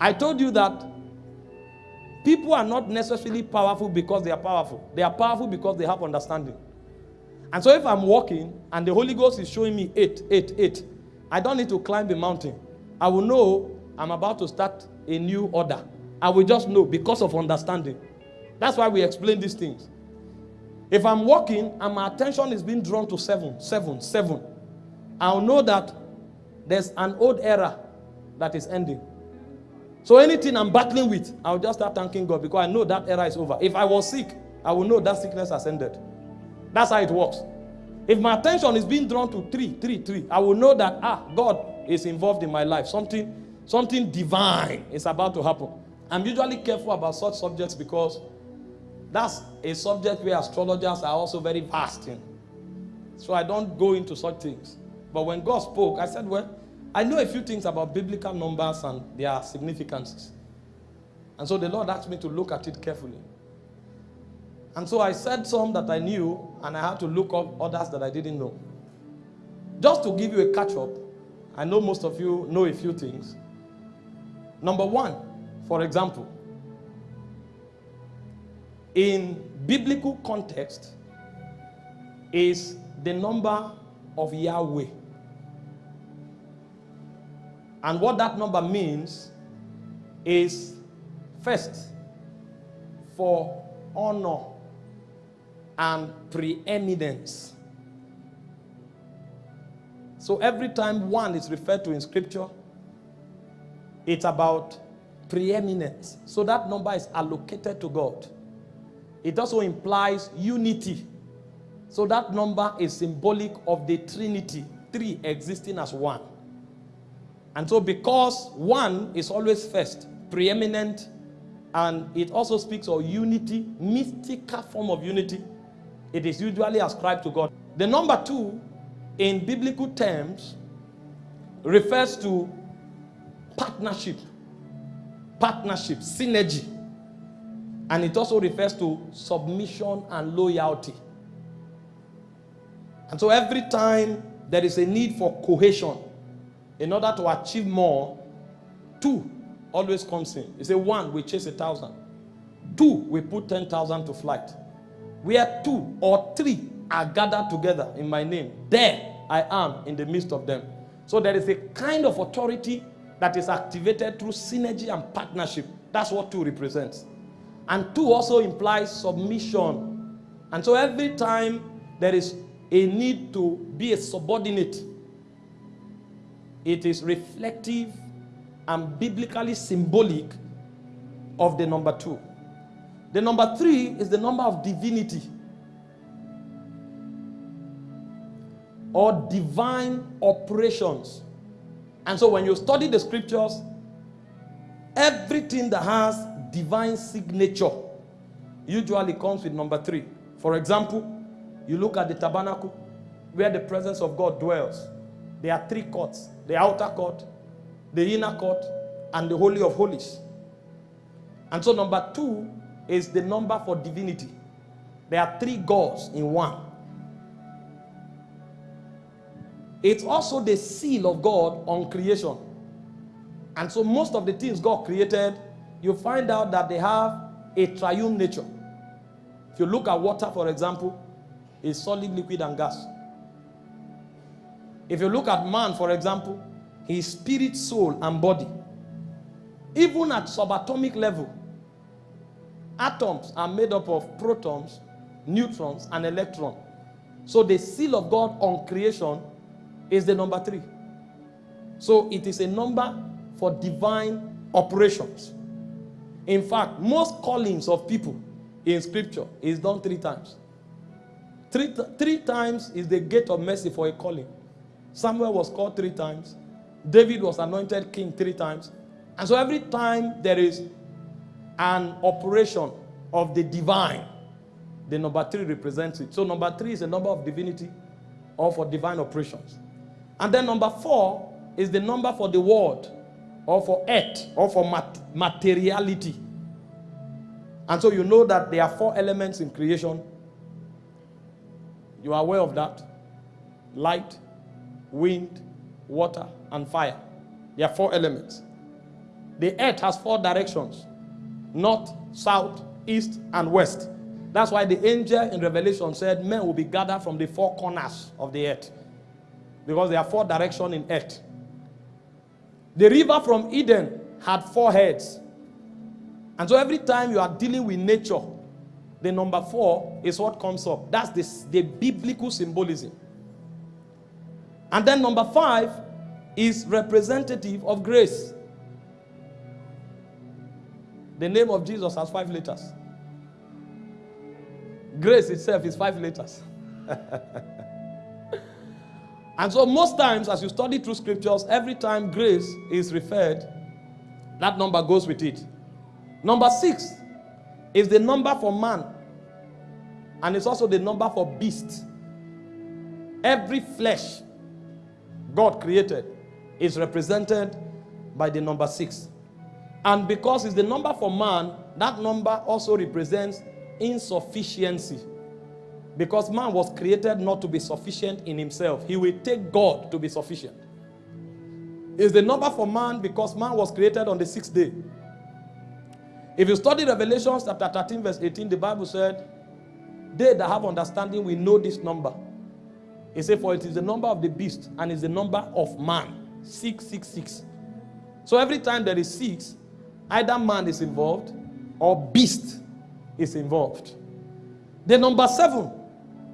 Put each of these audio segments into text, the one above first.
I told you that people are not necessarily powerful because they are powerful. They are powerful because they have understanding. And so if I'm walking and the Holy Ghost is showing me eight, eight, eight, I don't need to climb a mountain. I will know I'm about to start a new order. I will just know because of understanding. That's why we explain these things. If I'm walking and my attention is being drawn to seven, seven, seven, I'll know that there's an old era that is ending. So anything I'm battling with, I'll just start thanking God because I know that era is over. If I was sick, I will know that sickness has ended. That's how it works. If my attention is being drawn to three, three, three, I will know that ah, God is involved in my life. Something, something divine is about to happen. I'm usually careful about such subjects because that's a subject where astrologers are also very vast in. So I don't go into such things. But when God spoke, I said, well, I know a few things about biblical numbers and their significances. And so the Lord asked me to look at it carefully. And so I said some that I knew, and I had to look up others that I didn't know. Just to give you a catch up, I know most of you know a few things. Number one, for example, in biblical context, is the number of Yahweh. And what that number means is first, for honor and preeminence. So every time one is referred to in scripture, it's about preeminence. So that number is allocated to God. It also implies unity. So that number is symbolic of the Trinity, three existing as one. And so because one is always first, preeminent, and it also speaks of unity, mystical form of unity, it is usually ascribed to God. The number two, in biblical terms, refers to partnership, partnership, synergy. And it also refers to submission and loyalty. And so every time there is a need for cohesion in order to achieve more, two always comes in. You say one, we chase a thousand. Two, we put 10,000 to flight. Where two or three are gathered together in my name, there I am in the midst of them. So there is a kind of authority that is activated through synergy and partnership. That's what two represents. And two also implies submission. And so every time there is a need to be a subordinate, it is reflective and biblically symbolic of the number two. The number three is the number of divinity or divine operations. And so when you study the scriptures, everything that has divine signature usually comes with number three. For example, you look at the tabernacle where the presence of God dwells. There are three courts, the outer court, the inner court, and the Holy of Holies. And so number two is the number for divinity. There are three gods in one. It's also the seal of God on creation. And so most of the things God created, you find out that they have a triune nature. If you look at water, for example, it's solid, liquid, and gas. If you look at man, for example, his spirit, soul, and body. Even at subatomic level, atoms are made up of protons, neutrons, and electrons. So the seal of God on creation is the number three. So it is a number for divine operations. In fact, most callings of people in scripture is done three times. Three, three times is the gate of mercy for a calling. Samuel was called three times. David was anointed king three times. And so every time there is an operation of the divine, the number three represents it. So number three is a number of divinity or for divine operations. And then number four is the number for the world or for earth or for mat materiality. And so you know that there are four elements in creation. You are aware of that. Light, wind, water, and fire. There are four elements. The earth has four directions north, south, east, and west. That's why the angel in Revelation said men will be gathered from the four corners of the earth. Because there are four directions in earth. The river from Eden had four heads. And so every time you are dealing with nature, the number four is what comes up. That's the, the biblical symbolism. And then number five is representative of grace. The name of Jesus has five letters. Grace itself is five letters. and so, most times, as you study through scriptures, every time grace is referred, that number goes with it. Number six is the number for man, and it's also the number for beast. Every flesh God created is represented by the number six. And because it's the number for man, that number also represents insufficiency. Because man was created not to be sufficient in himself, he will take God to be sufficient. It's the number for man because man was created on the sixth day. If you study Revelation chapter 13, verse 18, the Bible said, They that have understanding will know this number. He said, For it is the number of the beast and is the number of man. 666. So every time there is six, either man is involved or beast is involved. The number seven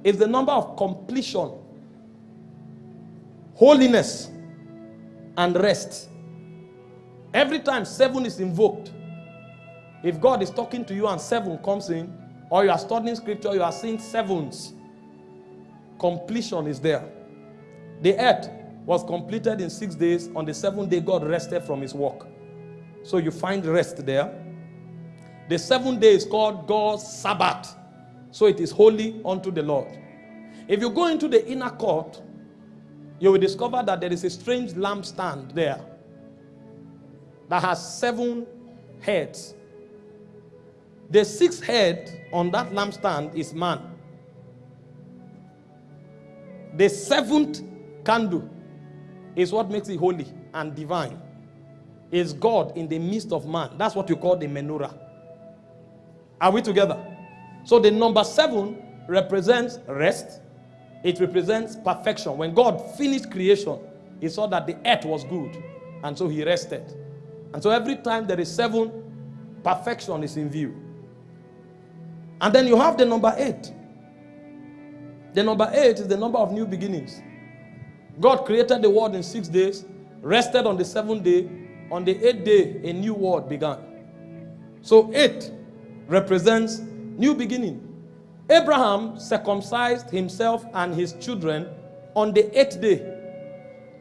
is the number of completion, holiness, and rest. Every time seven is invoked, if God is talking to you and seven comes in, or you are studying scripture, you are seeing sevens, completion is there. The earth was completed in six days. On the seventh day, God rested from his work. So you find rest there. The seventh day is called God's Sabbath. So it is holy unto the Lord. If you go into the inner court, you will discover that there is a strange lampstand there that has seven heads. The sixth head on that lampstand is man. The seventh candle is what makes it holy and divine. Is God in the midst of man. That's what you call the menorah. Are we together? So the number seven represents rest. It represents perfection. When God finished creation, he saw that the earth was good. And so he rested. And so every time there is seven, perfection is in view. And then you have the number eight. The number eight is the number of new beginnings. God created the world in six days, rested on the seventh day. On the eighth day, a new world began. So eight represents new beginning. Abraham circumcised himself and his children on the eighth day.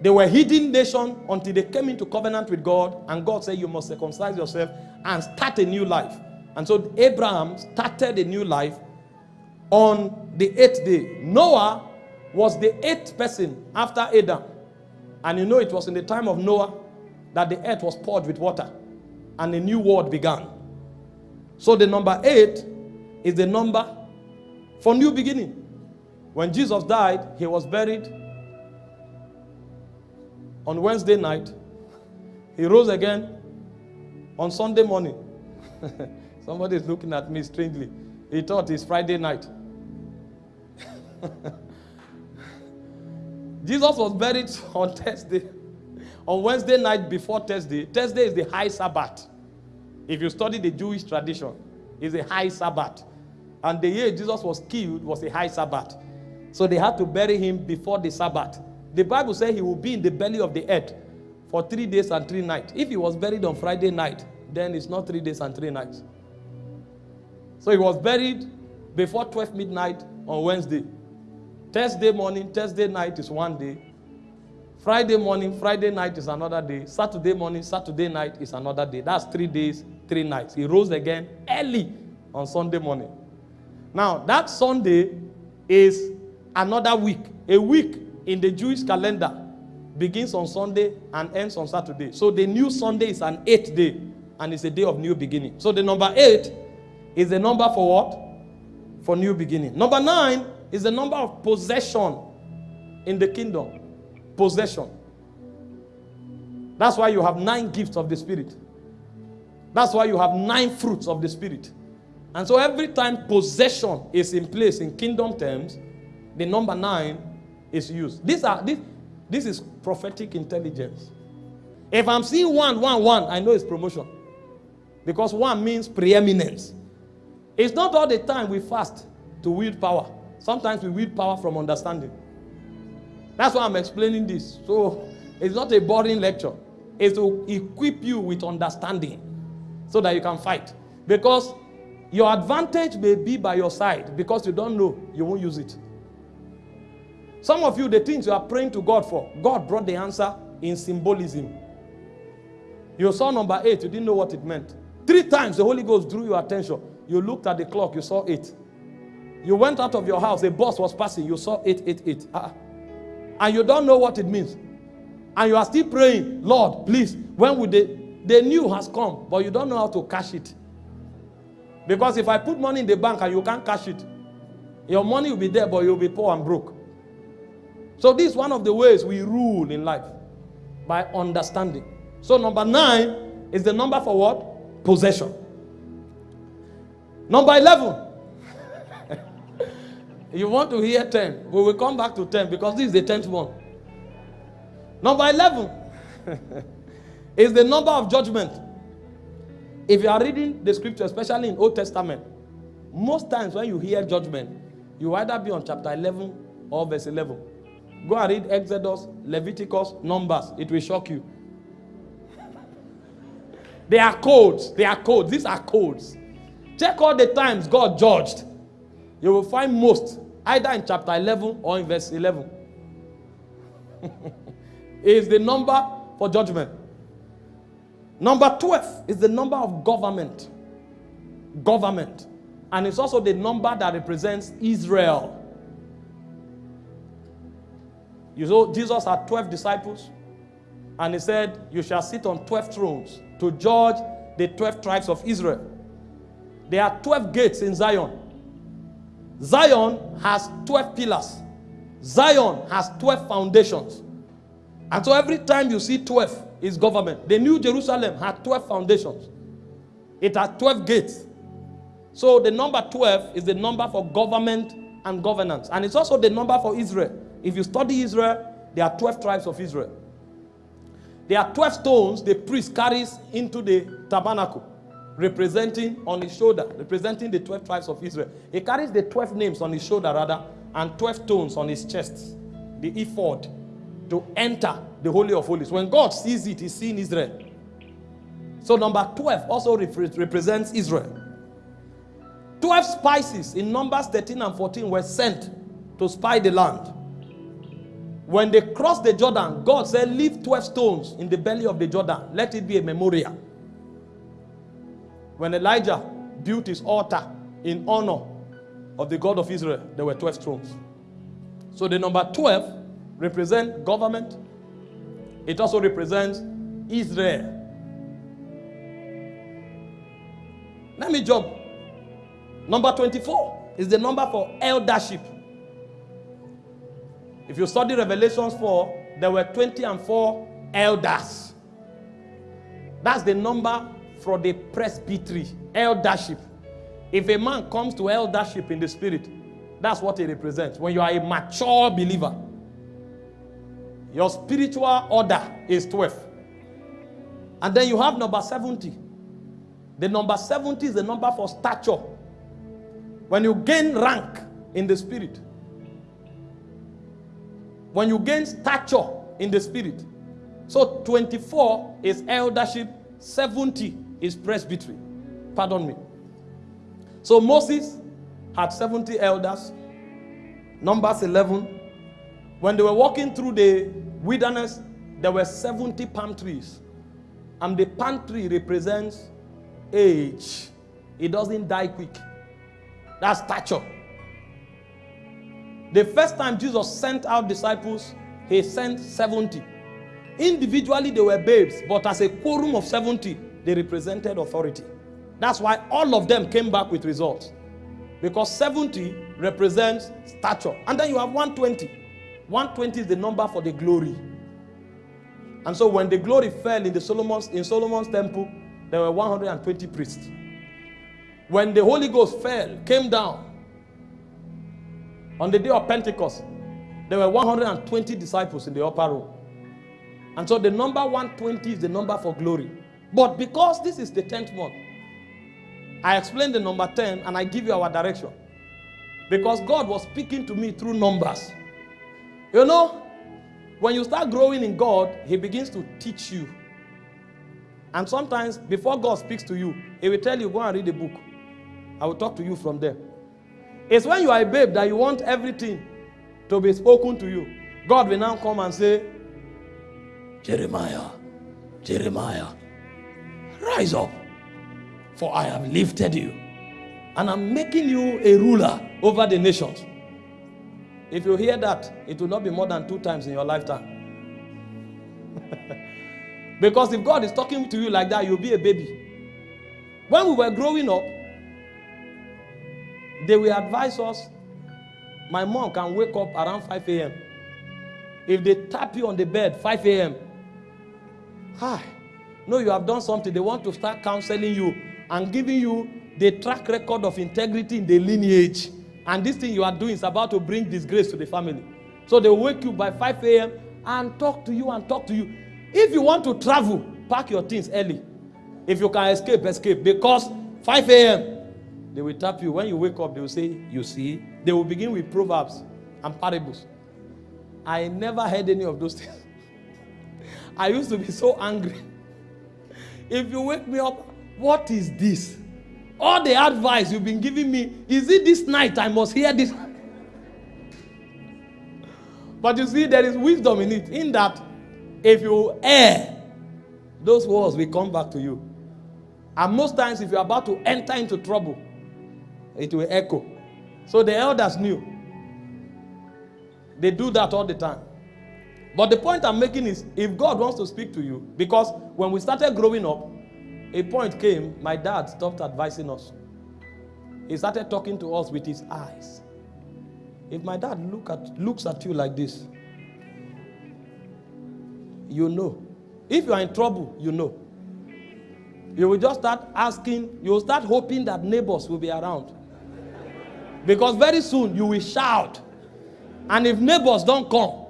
They were hidden nation until they came into covenant with God, and God said, You must circumcise yourself and start a new life. And so Abraham started a new life on the eighth day. Noah was the eighth person after Adam. And you know it was in the time of Noah that the earth was poured with water and a new world began. So the number eight is the number for new beginning. When Jesus died, he was buried on Wednesday night. He rose again on Sunday morning. Somebody is looking at me strangely. He thought it's Friday night. Jesus was buried on Thursday, on Wednesday night before Thursday. Thursday is the high Sabbath. If you study the Jewish tradition, it's a high Sabbath. And the year Jesus was killed was a high Sabbath. So they had to bury him before the Sabbath. The Bible says he will be in the belly of the earth for three days and three nights. If he was buried on Friday night, then it's not three days and three nights. So he was buried before 12 midnight on Wednesday. Thursday morning, Thursday night is one day. Friday morning, Friday night is another day. Saturday morning, Saturday night is another day. That's three days, three nights. He rose again early on Sunday morning. Now, that Sunday is another week. A week in the Jewish calendar begins on Sunday and ends on Saturday. So the new Sunday is an eighth day and it's a day of new beginning. So the number eight is the number for what? For new beginning. Number nine is the number of possession in the kingdom. Possession. That's why you have nine gifts of the Spirit. That's why you have nine fruits of the Spirit. And so every time possession is in place in kingdom terms, the number nine is used. These are this, this is prophetic intelligence. If I'm seeing one, one, one, I know it's promotion. Because one means preeminence. It's not all the time we fast to wield power. Sometimes we wield power from understanding. That's why I'm explaining this. So it's not a boring lecture. It's to equip you with understanding so that you can fight. Because your advantage may be by your side because you don't know, you won't use it. Some of you, the things you are praying to God for, God brought the answer in symbolism. You saw number eight, you didn't know what it meant. Three times the Holy Ghost drew your attention. You looked at the clock, you saw eight. You went out of your house, a bus was passing, you saw eight, eight, eight. Uh-uh. And you don't know what it means. And you are still praying, Lord, please, when would they? The new has come, but you don't know how to cash it. Because if I put money in the bank and you can't cash it, your money will be there, but you'll be poor and broke. So this is one of the ways we rule in life by understanding. So number nine is the number for what? Possession. Number 11. You want to hear 10. We will come back to 10 because this is the 10th one. Number 11 is the number of judgment. If you are reading the scripture, especially in Old Testament, most times when you hear judgment, you either be on chapter 11 or verse 11. Go and read Exodus, Leviticus, Numbers. It will shock you. they are codes. They are codes. These are codes. Check all the times God judged. You will find most either in chapter 11 or in verse 11. is the number for judgment. Number 12 is the number of government. Government. And it's also the number that represents Israel. You know, Jesus had 12 disciples, and he said, You shall sit on 12 thrones to judge the 12 tribes of Israel. There are 12 gates in Zion. Zion has 12 pillars. Zion has 12 foundations. And so every time you see 12, is government. The New Jerusalem had 12 foundations. It had 12 gates. So the number 12 is the number for government and governance. And it's also the number for Israel. If you study Israel, there are 12 tribes of Israel. There are 12 stones the priest carries into the tabernacle, representing on his shoulder, representing the 12 tribes of Israel. He carries the 12 names on his shoulder, rather, and 12 stones on his chest, the ephod, to enter the Holy of Holies. When God sees it, he's seeing Israel. So number 12 also represents Israel. 12 spices in Numbers 13 and 14 were sent to spy the land. When they crossed the Jordan, God said, Leave 12 stones in the belly of the Jordan. Let it be a memorial. When Elijah built his altar in honor of the God of Israel, there were 12 thrones. So the number 12 represents government. It also represents Israel. Let me jump. Number 24 is the number for eldership. If you study Revelations 4, there were 20 and 4 elders. That's the number for the presbytery, eldership. If a man comes to eldership in the spirit, that's what he represents. When you are a mature believer, your spiritual order is 12. And then you have number 70. The number 70 is the number for stature. When you gain rank in the spirit, when you gain stature in the spirit. So 24 is eldership, 70 is presbytery. Pardon me. So Moses had 70 elders. Numbers 11. When they were walking through the wilderness, there were 70 palm trees. And the palm tree represents age. It doesn't die quick. That's stature. The first time Jesus sent out disciples, he sent 70. Individually, they were babes, but as a quorum of 70, they represented authority. That's why all of them came back with results. Because 70 represents stature. And then you have 120. 120 is the number for the glory. And so when the glory fell in the Solomon's in Solomon's temple, there were 120 priests. When the Holy Ghost fell, came down on the day of Pentecost, there were 120 disciples in the upper room. And so the number 120 is the number for glory. But because this is the 10th month, I explain the number 10 and I give you our direction. Because God was speaking to me through numbers. You know, when you start growing in God, He begins to teach you. And sometimes, before God speaks to you, He will tell you, Go and read a book. I will talk to you from there. It's when you are a babe that you want everything to be spoken to you. God will now come and say, Jeremiah, Jeremiah, rise up, for I have lifted you, and I'm making you a ruler over the nations. If you hear that, it will not be more than two times in your lifetime. because if God is talking to you like that, you'll be a baby. When we were growing up, they will advise us my mom can wake up around 5 a.m. If they tap you on the bed 5 a.m., hi, no, you have done something. They want to start counseling you and giving you the track record of integrity in the lineage. And this thing you are doing is about to bring disgrace to the family. So they wake you by 5 a.m. and talk to you and talk to you. If you want to travel, pack your things early. If you can escape, escape. Because 5 a.m., they will tap you. When you wake up, they will say, You see. They will begin with proverbs and parables. I never heard any of those things. I used to be so angry. If you wake me up, what is this? All the advice you've been giving me, is it this night I must hear this? But you see, there is wisdom in it, in that if you err, those words will come back to you. And most times, if you're about to enter into trouble, it will echo. So the elders knew. They do that all the time. But the point I'm making is if God wants to speak to you, because when we started growing up, a point came, my dad stopped advising us. He started talking to us with his eyes. If my dad look at, looks at you like this, you know. If you are in trouble, you know. You will just start asking, you will start hoping that neighbors will be around. Because very soon you will shout. And if neighbors don't come,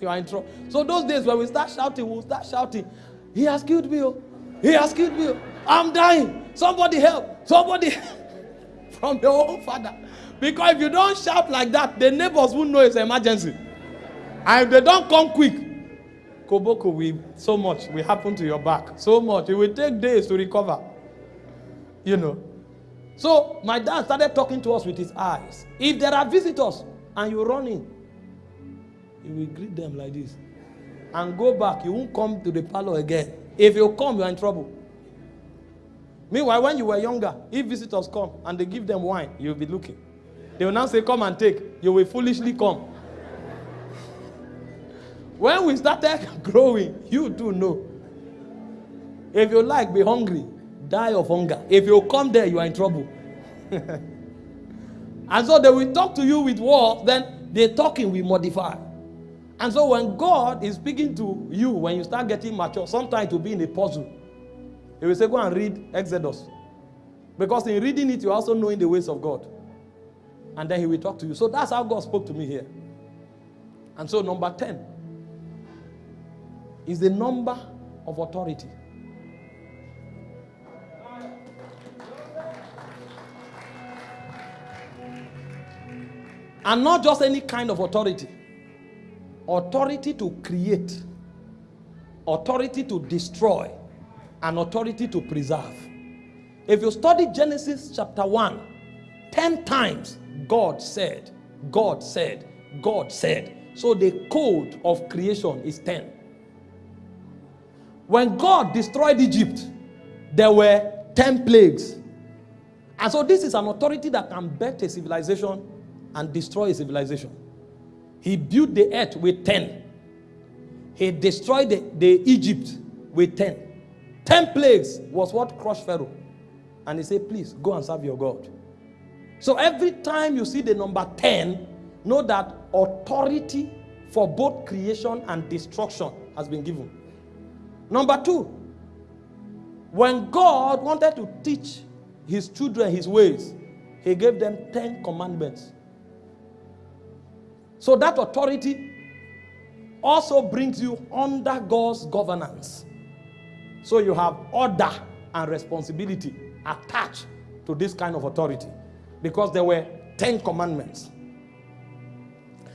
you are in trouble. So those days when we start shouting, we'll start shouting, He has killed me. Oh. He has killed me. Oh. I'm dying. Somebody help. Somebody from your own father. Because if you don't shout like that, the neighbors won't know it's an emergency. And if they don't come quick, Koboko will so much will happen to your back. So much. It will take days to recover. You know. So my dad started talking to us with his eyes. If there are visitors and you run in, he will greet them like this. And go back. You won't come to the parlor again. If you come, you're in trouble. Meanwhile, when you were younger, if visitors come and they give them wine, you'll be looking. They will now say, Come and take. You will foolishly come. when we started growing, you do know. If you like, be hungry, die of hunger. If you come there, you are in trouble. and so they will talk to you with words, then the talking will modify. And so when God is speaking to you, when you start getting mature, sometimes it will be in a puzzle. He will say, Go and read Exodus. Because in reading it, you're also knowing the ways of God. And then he will talk to you. So that's how God spoke to me here. And so, number 10 is the number of authority. And not just any kind of authority authority to create, authority to destroy, and authority to preserve. If you study Genesis chapter 1, 10 times God said, God said, God said. So the code of creation is 10. When God destroyed Egypt, there were 10 plagues. And so this is an authority that can bet a civilization and destroy a civilization. He built the earth with 10. He destroyed the, the Egypt with 10. 10 plagues was what crushed Pharaoh. And he said, please go and serve your God. So every time you see the number 10, know that authority for both creation and destruction has been given. Number two, When God wanted to teach his children his ways, he gave them 10 commandments. So that authority also brings you under God's governance. So you have order and responsibility attached to this kind of authority because there were 10 commandments.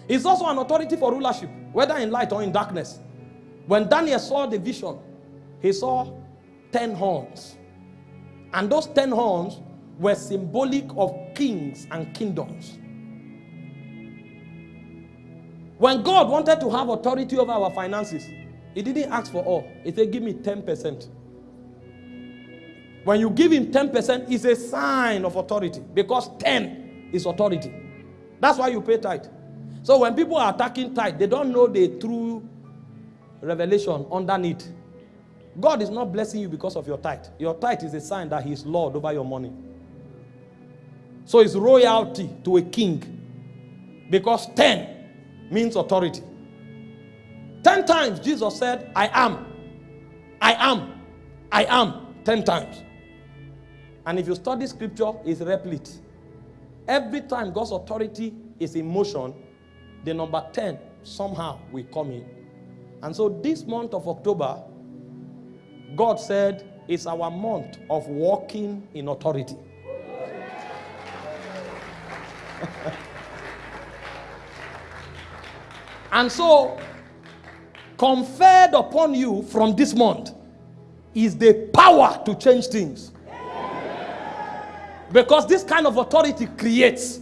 It's also an authority for rulership, whether in light or in darkness. When Daniel saw the vision, he saw 10 horns. And those 10 horns were symbolic of kings and kingdoms. When God wanted to have authority over our finances, he didn't ask for all. He said, give me 10%. When you give him 10%, it's a sign of authority because 10 is authority. That's why you pay tithe. So when people are attacking tithe, they don't know the true revelation underneath. God is not blessing you because of your tithe. Your tithe is a sign that He is Lord over your money. So it's royalty to a king because 10 means authority. 10 times Jesus said, I am, I am, I am, 10 times. And if you study scripture, it's replete. Every time God's authority is in motion, the number 10 somehow will come in. And so this month of October, God said, it's our month of walking in authority. and so, conferred upon you from this month is the power to change things. Because this kind of authority creates.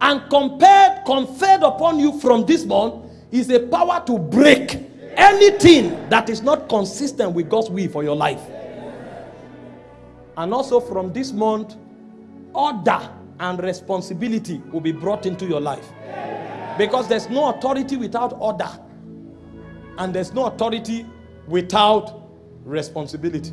And compared, conferred upon you from this month is a power to break anything that is not consistent with God's will for your life. And also from this month, order and responsibility will be brought into your life. Because there's no authority without order. And there's no authority without responsibility.